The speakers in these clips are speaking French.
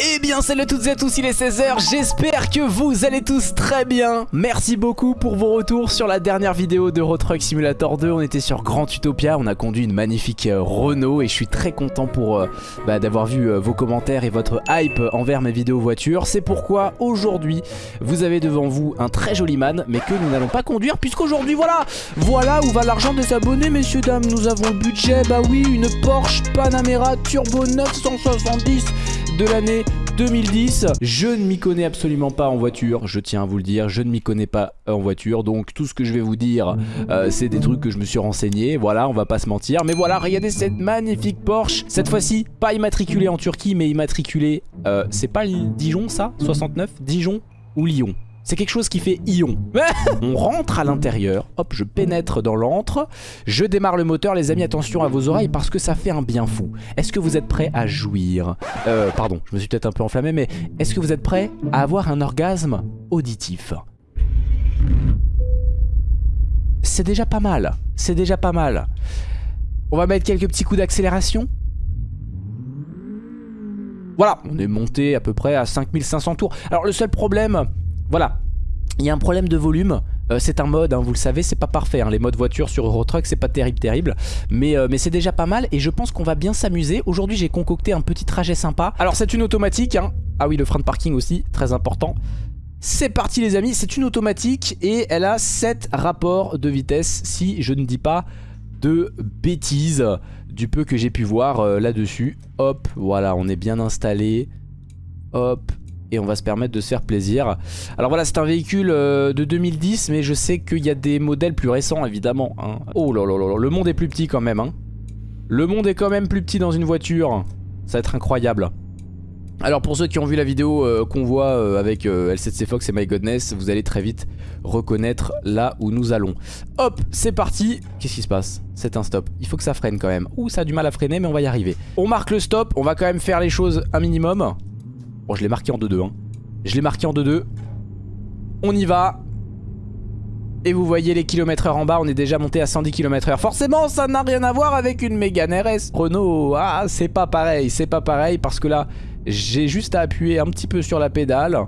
Eh bien salut à toutes et à tous, il est 16h, j'espère que vous allez tous très bien. Merci beaucoup pour vos retours sur la dernière vidéo de Road Truck Simulator 2 On était sur Grand Utopia, on a conduit une magnifique euh, Renault Et je suis très content pour euh, bah, d'avoir vu euh, vos commentaires et votre hype envers mes vidéos voitures. C'est pourquoi aujourd'hui, vous avez devant vous un très joli man Mais que nous n'allons pas conduire puisqu'aujourd'hui voilà. Voilà où va l'argent des abonnés messieurs dames. Nous avons le budget, bah oui, une Porsche Panamera Turbo 970 de l'année 2010. Je ne m'y connais absolument pas en voiture, je tiens à vous le dire, je ne m'y connais pas en voiture. Donc tout ce que je vais vous dire, euh, c'est des trucs que je me suis renseigné. Voilà, on va pas se mentir. Mais voilà, regardez cette magnifique Porsche. Cette fois-ci, pas immatriculée en Turquie, mais immatriculée... Euh, c'est pas Dijon ça? 69 Dijon ou Lyon? C'est quelque chose qui fait ion. On rentre à l'intérieur, hop, je pénètre dans l'antre, je démarre le moteur, les amis, attention à vos oreilles parce que ça fait un bien fou. Est-ce que vous êtes prêts à jouir Euh, pardon, je me suis peut-être un peu enflammé, mais est-ce que vous êtes prêts à avoir un orgasme auditif C'est déjà pas mal, c'est déjà pas mal. On va mettre quelques petits coups d'accélération. Voilà, on est monté à peu près à 5500 tours. Alors le seul problème, voilà, il y a un problème de volume. Euh, c'est un mode, hein, vous le savez, c'est pas parfait. Hein. Les modes voiture sur Euro Truck, c'est pas terrible, terrible. Mais, euh, mais c'est déjà pas mal et je pense qu'on va bien s'amuser. Aujourd'hui, j'ai concocté un petit trajet sympa. Alors, c'est une automatique. Hein. Ah oui, le frein de parking aussi, très important. C'est parti les amis, c'est une automatique et elle a 7 rapports de vitesse si je ne dis pas de bêtises du peu que j'ai pu voir euh, là-dessus. Hop, voilà, on est bien installé. Hop, et on va se permettre de se faire plaisir. Alors voilà, c'est un véhicule euh, de 2010, mais je sais qu'il y a des modèles plus récents, évidemment. Hein. Oh là là là, le monde est plus petit quand même. Hein. Le monde est quand même plus petit dans une voiture. Ça va être incroyable. Alors pour ceux qui ont vu la vidéo euh, qu'on voit euh, avec L7C Fox et My Godness, vous allez très vite reconnaître là où nous allons. Hop, c'est parti. Qu'est-ce qui se passe? C'est un stop. Il faut que ça freine quand même. Ouh, ça a du mal à freiner, mais on va y arriver. On marque le stop, on va quand même faire les choses un minimum. Bon, je l'ai marqué en 2-2. Hein. Je l'ai marqué en 2-2. On y va. Et vous voyez les kilomètres heure en bas, on est déjà monté à 110 km heure. Forcément, ça n'a rien à voir avec une Mégane RS. Renault, ah, c'est pas pareil, c'est pas pareil parce que là, j'ai juste à appuyer un petit peu sur la pédale.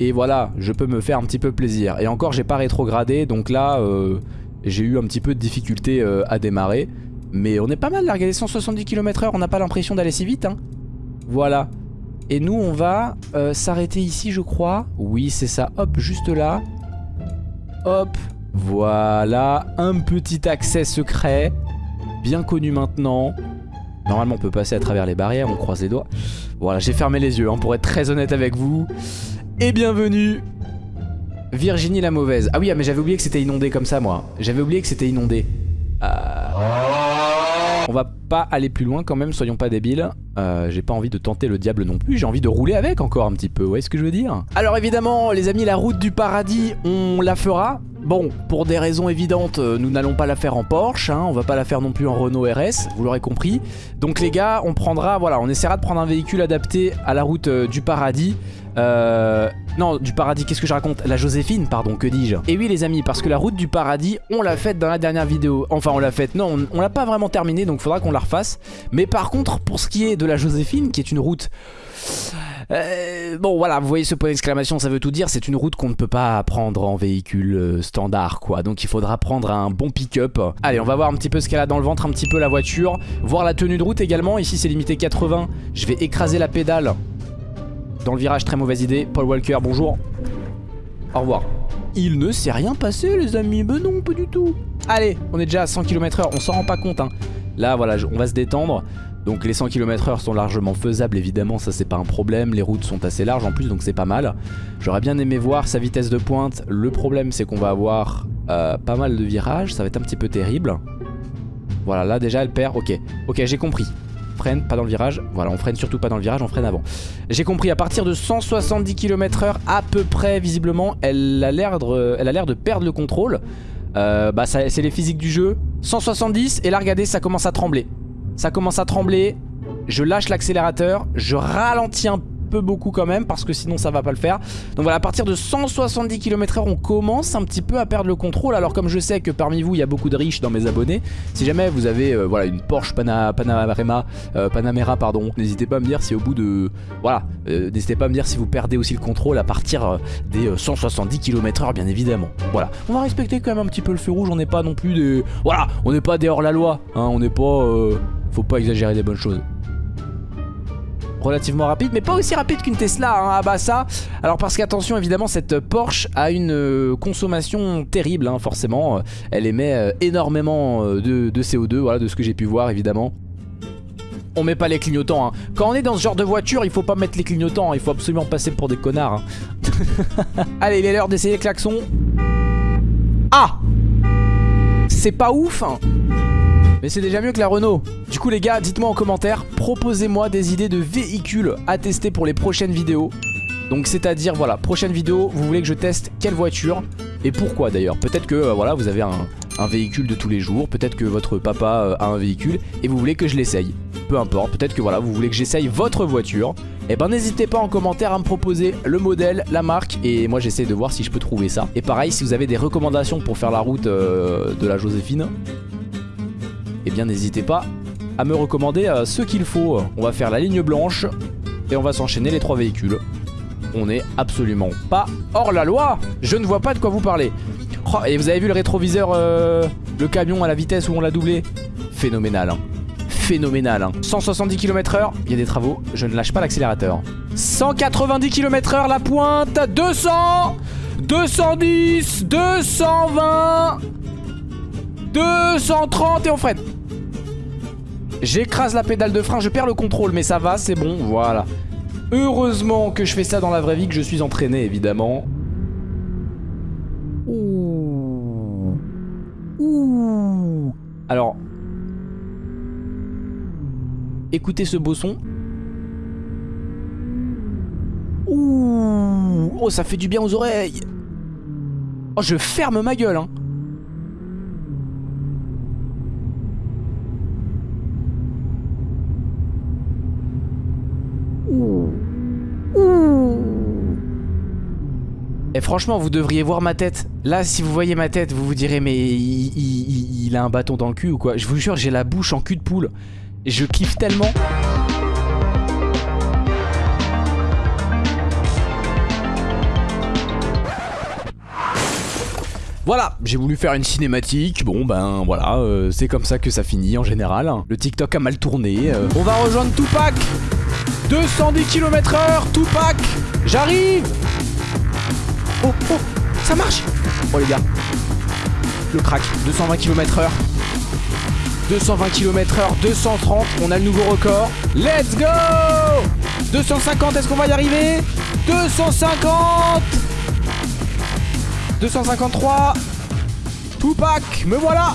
Et voilà, je peux me faire un petit peu plaisir. Et encore, j'ai pas rétrogradé, donc là, euh, j'ai eu un petit peu de difficulté euh, à démarrer. Mais on est pas mal là, regardez 170 km heure, on n'a pas l'impression d'aller si vite. Hein. Voilà. Et nous, on va euh, s'arrêter ici, je crois. Oui, c'est ça. Hop, juste là. Hop. Voilà. Un petit accès secret. Bien connu maintenant. Normalement, on peut passer à travers les barrières. On croise les doigts. Voilà, j'ai fermé les yeux, hein, pour être très honnête avec vous. Et bienvenue Virginie la mauvaise. Ah oui, ah, mais j'avais oublié que c'était inondé comme ça, moi. J'avais oublié que c'était inondé. Euh... Aller plus loin quand même, soyons pas débiles. Euh, j'ai pas envie de tenter le diable non plus, j'ai envie de rouler avec encore un petit peu, vous voyez ce que je veux dire Alors évidemment, les amis, la route du paradis, on la fera. Bon, pour des raisons évidentes, euh, nous n'allons pas la faire en Porsche, hein, on va pas la faire non plus en Renault RS, vous l'aurez compris. Donc les gars, on prendra, voilà, on essaiera de prendre un véhicule adapté à la route euh, du paradis. Euh, non, du paradis, qu'est-ce que je raconte La Joséphine, pardon, que dis-je Et oui les amis, parce que la route du paradis, on l'a faite dans la dernière vidéo. Enfin, on l'a faite, non, on, on l'a pas vraiment terminée, donc faudra qu'on la refasse. Mais par contre, pour ce qui est de la Joséphine, qui est une route... Euh, bon voilà, vous voyez ce point d'exclamation, ça veut tout dire, c'est une route qu'on ne peut pas prendre en véhicule euh, standard quoi, donc il faudra prendre un bon pick-up. Allez, on va voir un petit peu ce qu'elle a dans le ventre, un petit peu la voiture, voir la tenue de route également, ici c'est limité 80, je vais écraser la pédale dans le virage, très mauvaise idée. Paul Walker, bonjour. Au revoir. Il ne s'est rien passé les amis, mais non, pas du tout. Allez, on est déjà à 100 km h on s'en rend pas compte. Hein. Là, voilà, on va se détendre. Donc les 100 km h sont largement faisables, évidemment, ça c'est pas un problème. Les routes sont assez larges en plus, donc c'est pas mal. J'aurais bien aimé voir sa vitesse de pointe. Le problème, c'est qu'on va avoir euh, pas mal de virages, ça va être un petit peu terrible. Voilà, là déjà elle perd, ok. Ok, j'ai compris freine, pas dans le virage. Voilà, on freine surtout pas dans le virage, on freine avant. J'ai compris, à partir de 170 km h à peu près, visiblement, elle a l'air de, de, perdre le contrôle. Euh, bah, c'est les physiques du jeu. 170, et là, regardez, ça commence à trembler. Ça commence à trembler. Je lâche l'accélérateur, je ralentis un beaucoup quand même parce que sinon ça va pas le faire. Donc voilà, à partir de 170 km/h, on commence un petit peu à perdre le contrôle. Alors comme je sais que parmi vous, il y a beaucoup de riches dans mes abonnés, si jamais vous avez euh, voilà une Porsche Panamera, euh, Panamera pardon, n'hésitez pas à me dire si au bout de voilà, euh, n'hésitez pas à me dire si vous perdez aussi le contrôle à partir des 170 km/h bien évidemment. Voilà, on va respecter quand même un petit peu le feu rouge. On n'est pas non plus des voilà, on n'est pas des hors la loi. Hein, on n'est pas, faut pas exagérer des bonnes choses relativement rapide, mais pas aussi rapide qu'une Tesla. Hein. Ah bah ça. Alors parce qu'attention, évidemment, cette Porsche a une euh, consommation terrible, hein, forcément. Elle émet euh, énormément euh, de, CO2, voilà, de ce que j'ai pu voir, évidemment. On met pas les clignotants. Hein. Quand on est dans ce genre de voiture, il faut pas mettre les clignotants. Il faut absolument passer pour des connards. Allez, il est l'heure d'essayer le klaxon. Ah C'est pas ouf mais c'est déjà mieux que la Renault. Du coup les gars, dites-moi en commentaire, proposez-moi des idées de véhicules à tester pour les prochaines vidéos. Donc c'est à dire voilà, prochaine vidéo, vous voulez que je teste quelle voiture et pourquoi d'ailleurs. Peut-être que euh, voilà, vous avez un, véhicule de tous les jours, peut-être que votre papa euh, a un véhicule et vous voulez que je l'essaye. Peu importe, peut-être que voilà, vous voulez que j'essaye votre voiture. Et eh ben n'hésitez pas en commentaire à me proposer le modèle, la marque et moi j'essaie de voir si je peux trouver ça. Et pareil, si vous avez des recommandations pour faire la route euh, de la Joséphine, eh bien n'hésitez pas à me recommander euh, ce qu'il faut. On va faire la ligne blanche et on va s'enchaîner les trois véhicules. On n'est absolument pas hors la loi. Je ne vois pas de quoi vous parlez. Oh, et vous avez vu le rétroviseur, euh, le camion à la vitesse où on l'a doublé? Phénoménal. Hein. Phénoménal. 170 km h il y a des travaux, je ne lâche pas l'accélérateur. 190 km h la pointe, 200 210 220 230 et on freine J'écrase la pédale de frein, je perds le contrôle, mais ça va, c'est bon, voilà. Heureusement que je fais ça dans la vraie vie, que je suis entraîné, évidemment. Ouh. Ouh. Alors. Écoutez ce beau son. Ouh. Oh, ça fait du bien aux oreilles. Oh, je ferme ma gueule, hein. Et franchement, vous devriez voir ma tête. Là, si vous voyez ma tête, vous vous direz, mais il, a un bâton dans le cul ou quoi? Je vous jure, j'ai la bouche en cul de poule. Et je kiffe tellement. Voilà, j'ai voulu faire une cinématique, bon ben voilà, euh, c'est comme ça que ça finit en général. Le TikTok a mal tourné. Euh. On va rejoindre Tupac 210 km h Tupac J'arrive Oh, oh, ça marche. Oh les gars, le crack, 220 km h 220 km h 230, on a le nouveau record. Let's go! 250, est-ce qu'on va y arriver? 250 253 Tupac, me voilà